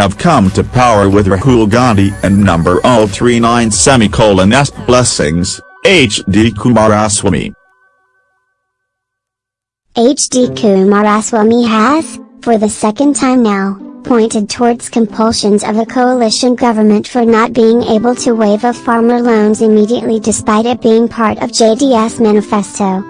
have come to power with Rahul Gandhi and number 039 semicolon S blessings, H.D. Kumaraswamy. H.D. Kumaraswamy has, for the second time now, pointed towards compulsions of a coalition government for not being able to waive off farmer loans immediately despite it being part of JDS manifesto.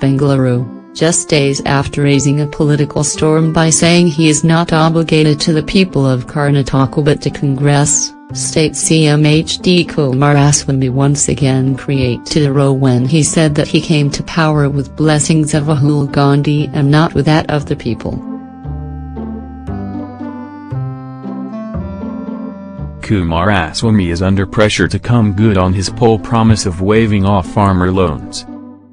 Bengaluru, just days after raising a political storm by saying he is not obligated to the people of Karnataka but to Congress, State CM H.D. Kumaraswamy once again created a row when he said that he came to power with blessings of Rahul Gandhi and not with that of the people. Kumaraswamy is under pressure to come good on his poll promise of waiving off farmer loans.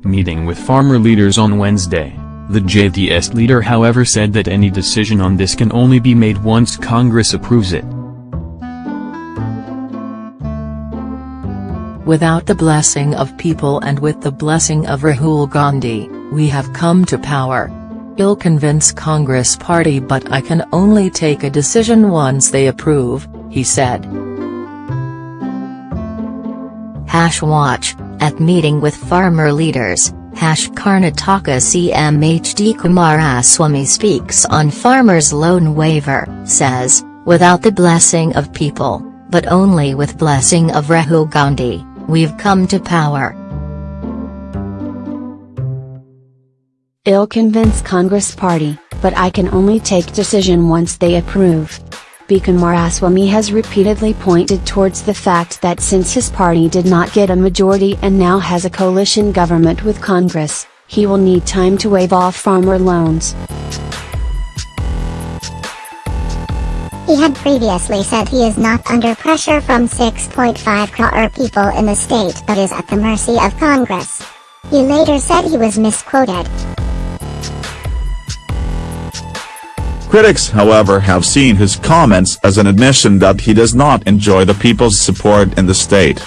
Meeting with farmer leaders on Wednesday, the JDS leader however said that any decision on this can only be made once Congress approves it. Without the blessing of people and with the blessing of Rahul Gandhi, we have come to power. I'll convince Congress party but I can only take a decision once they approve, he said. Hash watch, at meeting with farmer leaders, Hash Karnataka CM HD Kumaraswamy speaks on farmers' loan waiver, says, without the blessing of people, but only with blessing of Rahul Gandhi, we've come to power. I'll convince Congress party, but I can only take decision once they approve. Kumaraswamy has repeatedly pointed towards the fact that since his party did not get a majority and now has a coalition government with Congress, he will need time to waive off farmer loans. He had previously said he is not under pressure from 6.5 crore people in the state but is at the mercy of Congress. He later said he was misquoted. Critics however have seen his comments as an admission that he does not enjoy the people's support in the state.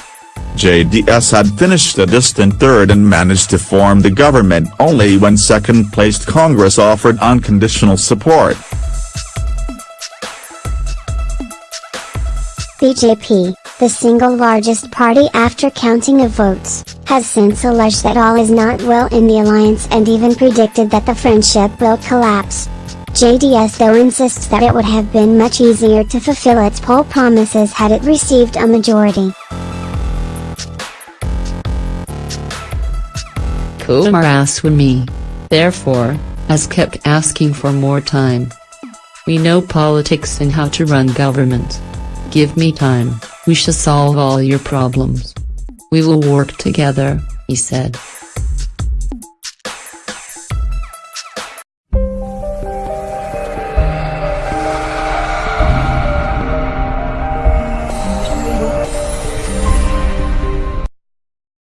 JDS had finished a distant third and managed to form the government only when second-placed Congress offered unconditional support. BJP, the single largest party after counting of votes, has since alleged that all is not well in the alliance and even predicted that the friendship will collapse. JDS though insists that it would have been much easier to fulfill its poll promises had it received a majority. Kumaraswamy, therefore, has kept asking for more time. We know politics and how to run government. Give me time, we shall solve all your problems. We will work together, he said.